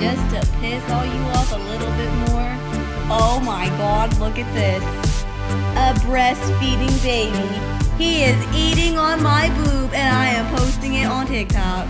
just to piss all you off a little bit more. Oh my god, look at this. A breastfeeding baby. He is eating on my boob and I am posting it on TikTok.